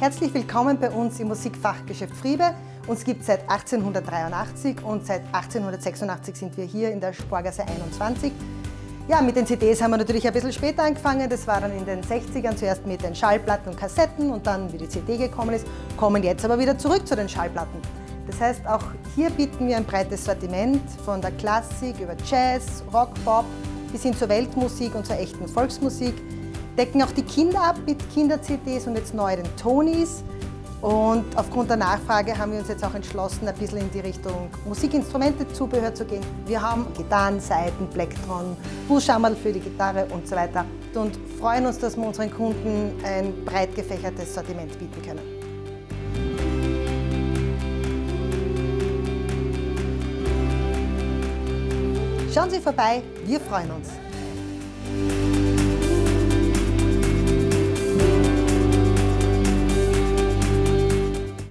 Herzlich willkommen bei uns im Musikfachgeschäft Friebe. Uns gibt es seit 1883 und seit 1886 sind wir hier in der Sporgasse 21. Ja, mit den CDs haben wir natürlich ein bisschen später angefangen. Das war dann in den 60ern zuerst mit den Schallplatten und Kassetten und dann, wie die CD gekommen ist, kommen jetzt aber wieder zurück zu den Schallplatten. Das heißt, auch hier bieten wir ein breites Sortiment von der Klassik über Jazz, Rock, Pop bis hin zur Weltmusik und zur echten Volksmusik decken auch die Kinder ab mit Kinder-CDs und jetzt neu den Tonys. Und aufgrund der Nachfrage haben wir uns jetzt auch entschlossen, ein bisschen in die Richtung Musikinstrumente-Zubehör zu gehen. Wir haben Gitarren, Saiten, Plektron, Buchschammerl für die Gitarre und so weiter und freuen uns, dass wir unseren Kunden ein breit gefächertes Sortiment bieten können. Schauen Sie vorbei, wir freuen uns.